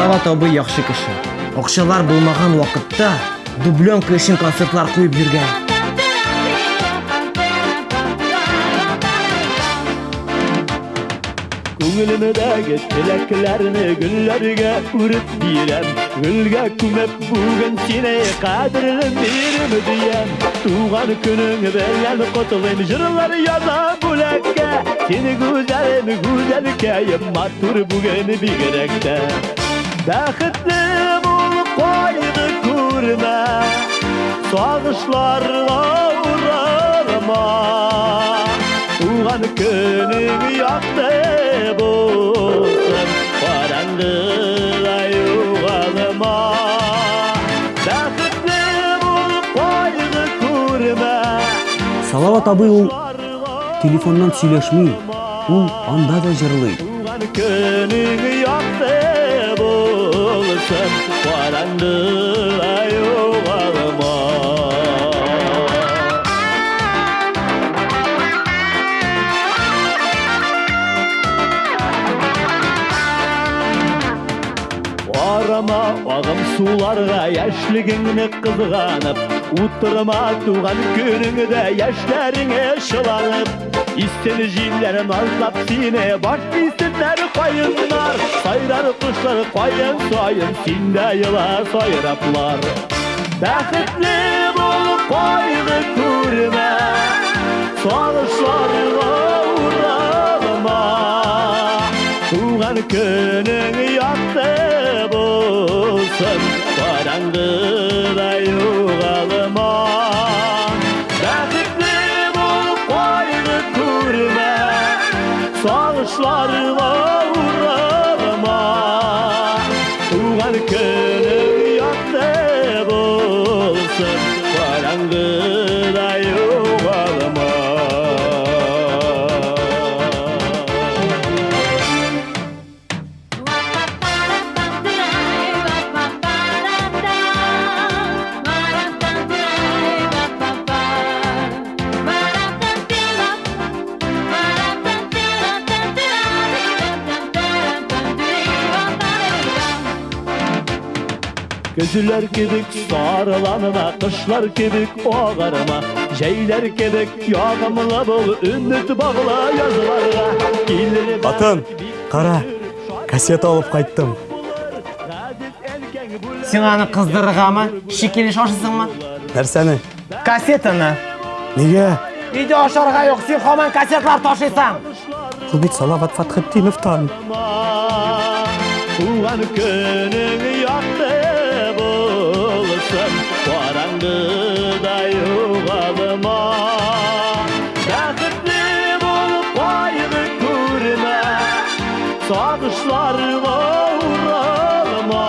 салават абый яхшы кеше акчалар булмаган вакытта дубленка өчен концертлар куеп жүргән Күңелімдегі тілеклеріні гүллерге үріп бирем Гүлге күміп бүгін сені қадірлім берім дием Туған күнің белен құтылым жырлар яза бүлекке Сені güzelim güzelkeyim матур бүгін бигеректе Бәхітлі бол қойды көрме Сағышларға урарма Туған күнің яқты болсын Қараңғыға юғалыма Бәхітлі бол қойды көрме салават абый ул телефоннан сөйләшмей ул анда да жырлый. Туған күнің яқты болсын Қараңғыға юғалыма Арама ағым суларға яшілігіңні қызғанып Уттырма туған күніңді яшьләріңе шыланып Истен жилер назлап сине баш дейсінлер Sinler koyunlar Sayrar kuşları koyun soyun Sinde yıla soyuraplar Bəxtli bulup koydu kurme Sonuçlarına uğrama Tuğan günün yattı bulsun Karanlığı Gözüler kebik sarılanına, kışlar kebik oğarıma Şeyler kebik yağımla bol, ümit bağla yazılarga Gelir Атын, қара, кассета алып қайттым сен аны кыздырыргамы шикелеш ашысыңмы нәрсәне кассетаны неге үйдө ашарга жок сен хаман кассеталар ташыйсың бұл бит салават фатхетдиновтан Туған күнің Сағышларға уралма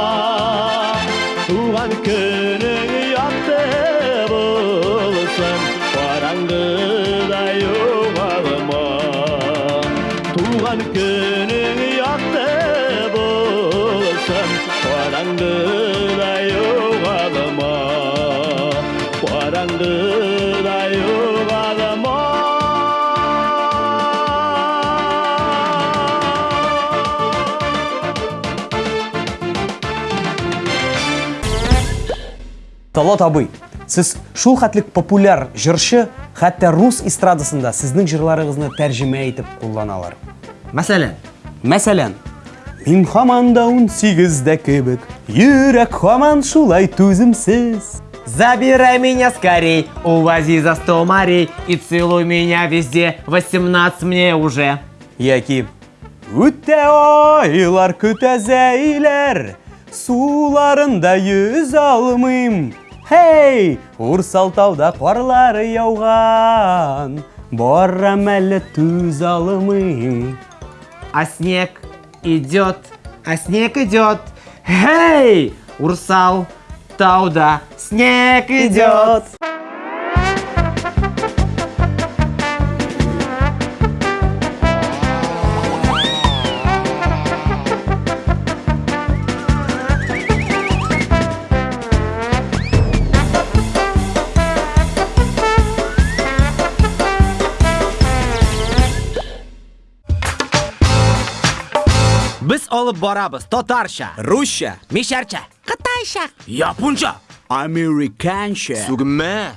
Туған күнің яқты болсын Қараңғыда юғалыма Туған күнің яқты болсын Қараңғыда юғалыма Қараңғыда талат абый сіз шул хәтлек популяр жыршы хәтта рус эстрадасында сіздің жырларыңызны тәржімә мәсәлән? Мәсәлән мин һаман да ун сигездә кебек йөрәк һаман шулай түземсез Забирай меня скорей, увози за сто морей И целуй меня везде, 18 мне уже. Яки үтә айлар көтә зәйләр суларында йөз алмыйм хей урсалтауда карлары яуган барам әле түз алмыйм А снег идет, а снег идет. Эй, Урсал, тауда, снег идет. Біз olib boramiz tatarcha Ruscha, misharcha. Xitoycha. Yaponcha. Amerikancha, tugma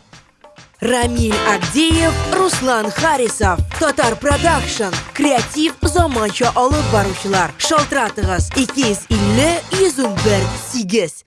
Рамиль Агдеев, Руслан Харисов, Татар Продакшн, Креатив заманча алып баручылар. Шалтыратыгыз 250 101 8.